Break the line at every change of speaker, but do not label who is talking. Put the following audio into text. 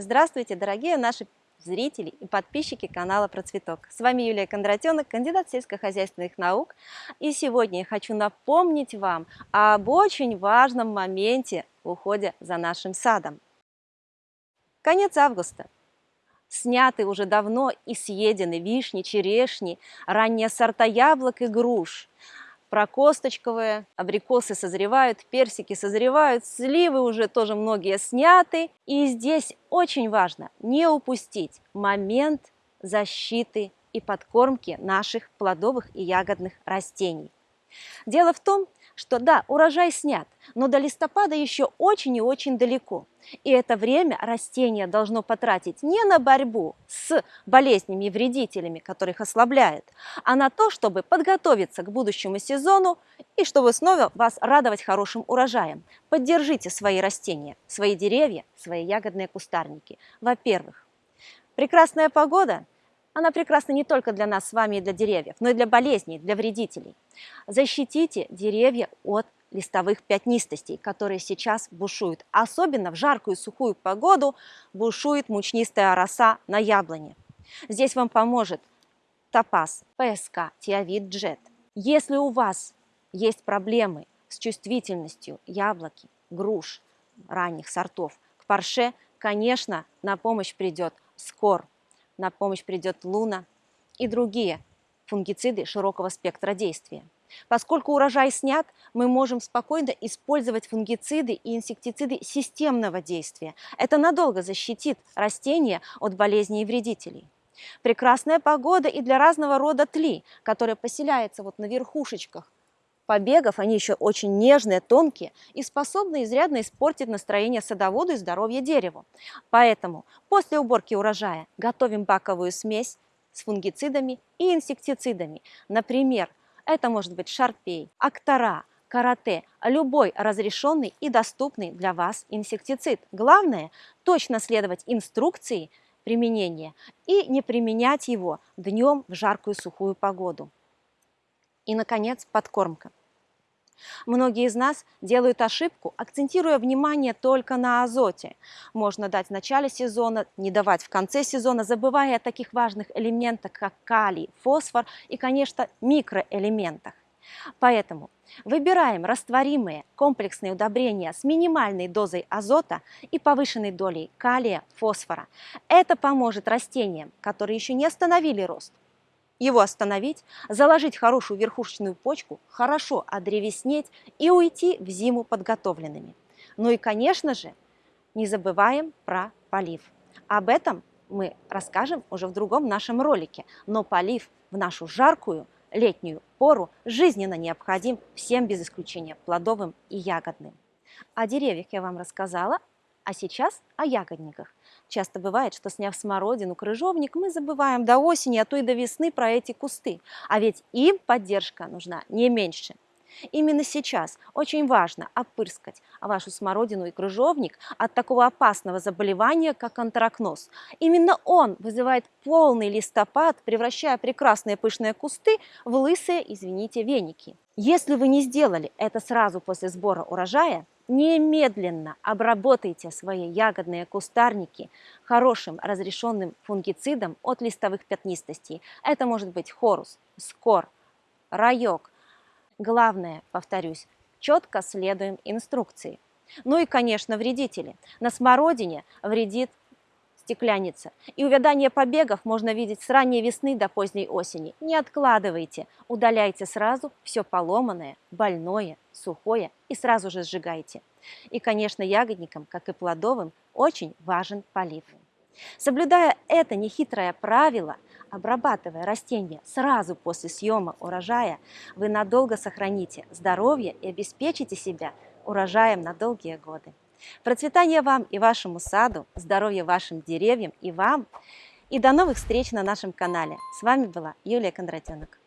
Здравствуйте, дорогие наши зрители и подписчики канала Процветок. С вами Юлия Кондратенок, кандидат сельскохозяйственных наук. И сегодня я хочу напомнить вам об очень важном моменте в уходе за нашим садом. Конец августа. Сняты уже давно и съедены вишни, черешни, ранние сорта яблок и груш – прокосточковые, абрикосы созревают, персики созревают, сливы уже тоже многие сняты. И здесь очень важно не упустить момент защиты и подкормки наших плодовых и ягодных растений. Дело в том, что да, урожай снят, но до листопада еще очень и очень далеко. И это время растение должно потратить не на борьбу с болезнями и вредителями, которых ослабляет, а на то, чтобы подготовиться к будущему сезону и чтобы снова вас радовать хорошим урожаем. Поддержите свои растения, свои деревья, свои ягодные кустарники. Во-первых, прекрасная погода – она прекрасна не только для нас с вами и для деревьев, но и для болезней, для вредителей. Защитите деревья от листовых пятнистостей, которые сейчас бушуют. Особенно в жаркую сухую погоду бушует мучнистая роса на яблоне. Здесь вам поможет топаз, ПСК, тиавит, джет. Если у вас есть проблемы с чувствительностью яблоки, груш, ранних сортов к парше, конечно, на помощь придет скор на помощь придет луна и другие фунгициды широкого спектра действия. Поскольку урожай снят, мы можем спокойно использовать фунгициды и инсектициды системного действия. Это надолго защитит растения от болезней и вредителей. Прекрасная погода и для разного рода тли, которая поселяется вот на верхушечках побегов, они еще очень нежные, тонкие и способны изрядно испортить настроение садоводу и здоровье дереву. Поэтому после уборки урожая готовим баковую смесь с фунгицидами и инсектицидами. Например, это может быть шарпей, актора, карате, любой разрешенный и доступный для вас инсектицид. Главное – точно следовать инструкции применения и не применять его днем в жаркую сухую погоду. И, наконец, подкормка. Многие из нас делают ошибку, акцентируя внимание только на азоте. Можно дать в начале сезона, не давать в конце сезона, забывая о таких важных элементах, как калий, фосфор и, конечно, микроэлементах. Поэтому выбираем растворимые комплексные удобрения с минимальной дозой азота и повышенной долей калия, фосфора. Это поможет растениям, которые еще не остановили рост, его остановить, заложить хорошую верхушечную почку, хорошо одревеснеть и уйти в зиму подготовленными. Ну и, конечно же, не забываем про полив. Об этом мы расскажем уже в другом нашем ролике. Но полив в нашу жаркую летнюю пору жизненно необходим всем без исключения плодовым и ягодным. О деревьях я вам рассказала, а сейчас о ягодниках. Часто бывает, что сняв смородину, крыжовник, мы забываем до осени, а то и до весны про эти кусты. А ведь им поддержка нужна не меньше. Именно сейчас очень важно опырскать вашу смородину и крыжовник от такого опасного заболевания, как антракноз. Именно он вызывает полный листопад, превращая прекрасные пышные кусты в лысые, извините, веники. Если вы не сделали это сразу после сбора урожая, немедленно обработайте свои ягодные кустарники хорошим разрешенным фунгицидом от листовых пятнистостей. Это может быть хорус, скор, райок. Главное, повторюсь, четко следуем инструкции. Ну и, конечно, вредители. На смородине вредит стекляница. И увядание побегов можно видеть с ранней весны до поздней осени. Не откладывайте, удаляйте сразу все поломанное, больное, сухое и сразу же сжигайте. И, конечно, ягодникам, как и плодовым, очень важен полив. Соблюдая это нехитрое правило, обрабатывая растения сразу после съема урожая, вы надолго сохраните здоровье и обеспечите себя урожаем на долгие годы. Процветания вам и вашему саду, здоровья вашим деревьям и вам. И до новых встреч на нашем канале. С вами была Юлия Кондратенок.